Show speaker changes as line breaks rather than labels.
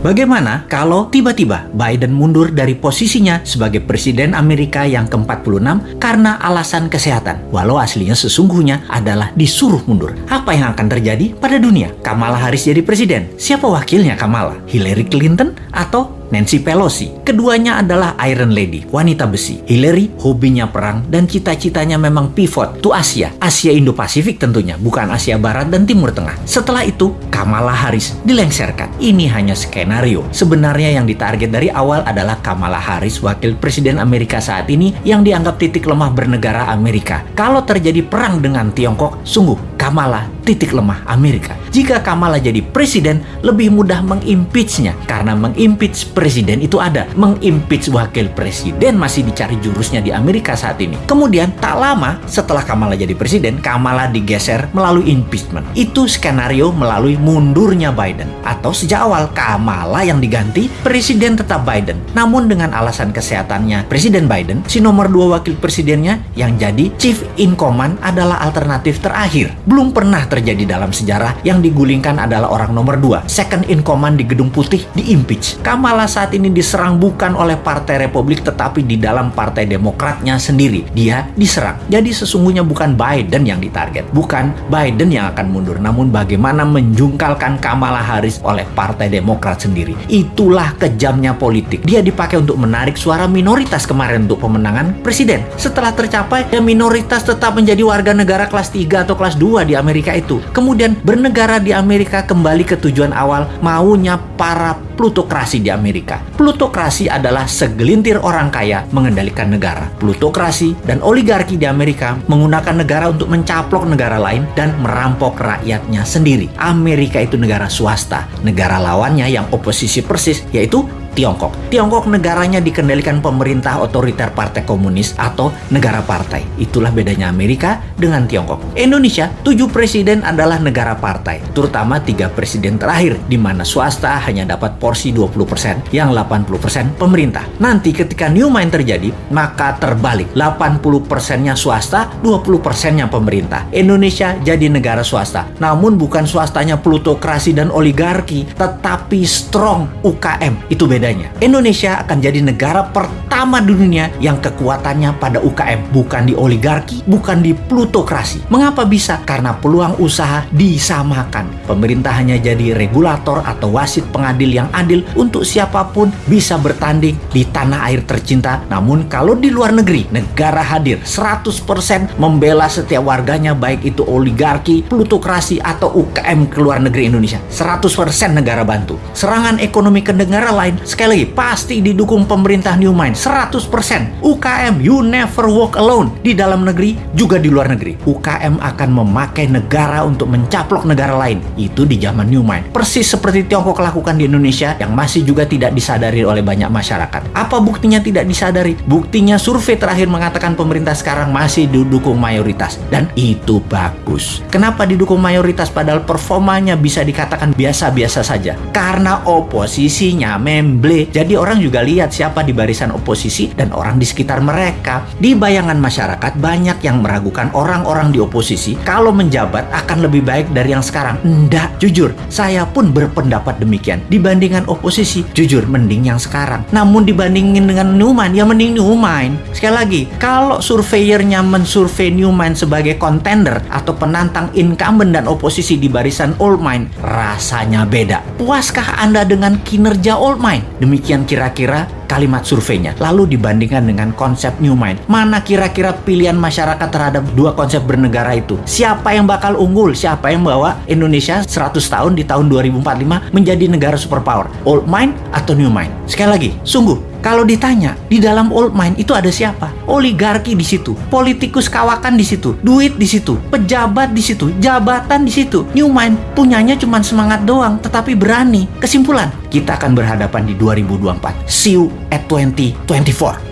Bagaimana kalau tiba-tiba Biden mundur dari posisinya sebagai Presiden Amerika yang ke-46 karena alasan kesehatan, walau aslinya sesungguhnya adalah disuruh mundur? Apa yang akan terjadi pada dunia? Kamala Harris jadi presiden. Siapa wakilnya Kamala? Hillary Clinton atau Nancy Pelosi. Keduanya adalah Iron Lady, wanita besi. Hillary hobinya perang dan cita-citanya memang pivot to Asia. Asia Indo-Pasifik tentunya, bukan Asia Barat dan Timur Tengah. Setelah itu, Kamala Harris dilengserkan. Ini hanya skenario. Sebenarnya yang ditarget dari awal adalah Kamala Harris, wakil presiden Amerika saat ini yang dianggap titik lemah bernegara Amerika. Kalau terjadi perang dengan Tiongkok, sungguh Kamala titik lemah Amerika. Jika Kamala jadi presiden, lebih mudah mengimpeachnya karena mengimpeach presiden itu ada. Mengimpeach wakil presiden masih dicari jurusnya di Amerika saat ini. Kemudian tak lama setelah Kamala jadi presiden, Kamala digeser melalui impeachment. Itu skenario melalui mundurnya Biden. Atau sejak awal Kamala yang diganti, presiden tetap Biden. Namun dengan alasan kesehatannya Presiden Biden, si nomor dua wakil presidennya yang jadi chief in command adalah alternatif terakhir belum pernah terjadi dalam sejarah yang digulingkan adalah orang nomor dua, second in command di Gedung Putih, di impeach. Kamala saat ini diserang bukan oleh Partai Republik tetapi di dalam Partai Demokratnya sendiri. Dia diserang. Jadi sesungguhnya bukan Biden yang ditarget, bukan Biden yang akan mundur, namun bagaimana menjungkalkan Kamala Harris oleh Partai Demokrat sendiri. Itulah kejamnya politik. Dia dipakai untuk menarik suara minoritas kemarin untuk pemenangan presiden. Setelah tercapai, ya minoritas tetap menjadi warga negara kelas 3 atau kelas 2 di Amerika itu. Kemudian bernegara di Amerika kembali ke tujuan awal maunya para plutokrasi di Amerika. Plutokrasi adalah segelintir orang kaya mengendalikan negara. Plutokrasi dan oligarki di Amerika menggunakan negara untuk mencaplok negara lain dan merampok rakyatnya sendiri. Amerika itu negara swasta. Negara lawannya yang oposisi persis yaitu Tiongkok. Tiongkok negaranya dikendalikan pemerintah otoriter partai komunis atau negara partai. Itulah bedanya Amerika dengan Tiongkok. Indonesia, tujuh presiden adalah negara partai, terutama tiga presiden terakhir, di mana swasta hanya dapat porsi 20%, yang 80% pemerintah. Nanti ketika new mind terjadi, maka terbalik. 80%-nya swasta, 20%-nya pemerintah. Indonesia jadi negara swasta. Namun bukan swastanya plutokrasi dan oligarki, tetapi strong UKM. Itu beda bedanya. Indonesia akan jadi negara pertama dunia yang kekuatannya pada UKM, bukan di oligarki, bukan di plutokrasi. Mengapa bisa? Karena peluang usaha disamakan. Pemerintah hanya jadi regulator atau wasit pengadil yang adil untuk siapa pun bisa bertanding di tanah air tercinta. Namun kalau di luar negeri, negara hadir 100% membela setiap warganya baik itu oligarki, plutokrasi atau UKM ke luar negeri Indonesia. 100% negara bantu. Serangan ekonomi ke negara lain Sekali lagi, pasti didukung pemerintah New Mind 100%. UKM, you never walk alone. Di dalam negeri, juga di luar negeri. UKM akan memakai negara untuk mencaplok negara lain. Itu di zaman New Mind. Persis seperti Tiongkok lakukan di Indonesia yang masih juga tidak disadari oleh banyak masyarakat. Apa buktinya tidak disadari? Buktinya survei terakhir mengatakan pemerintah sekarang masih didukung mayoritas. Dan itu bagus. Kenapa didukung mayoritas padahal performanya bisa dikatakan biasa-biasa saja? Karena oposisinya memang memble. Jadi orang juga lihat siapa di barisan oposisi dan orang di sekitar mereka. Di bayangan masyarakat banyak yang meragukan orang-orang di oposisi kalau menjabat akan lebih baik dari yang sekarang. Enggak, jujur, saya pun berpendapat demikian. Dibandingkan oposisi, jujur mending yang sekarang. Namun dibandingin dengan Newman, ya mending Newman. Sekali lagi, kalau surveyornya mensurvei Newman sebagai kontender atau penantang incumbent dan oposisi di barisan old mind, rasanya beda. Puaskah Anda dengan kinerja old mind? Demikian kira-kira kalimat surveinya. Lalu dibandingkan dengan konsep New Mind. Mana kira-kira pilihan masyarakat terhadap dua konsep bernegara itu? Siapa yang bakal unggul? Siapa yang bawa Indonesia 100 tahun di tahun 2045 menjadi negara superpower? Old Mind atau New Mind? Sekali lagi, sungguh kalau ditanya, di dalam old mind itu ada siapa? Oligarki di situ, politikus kawakan di situ, duit di situ, pejabat di situ, jabatan di situ. New mind punyanya cuma semangat doang, tetapi berani. Kesimpulan, kita akan berhadapan di 2024. See you at 2024.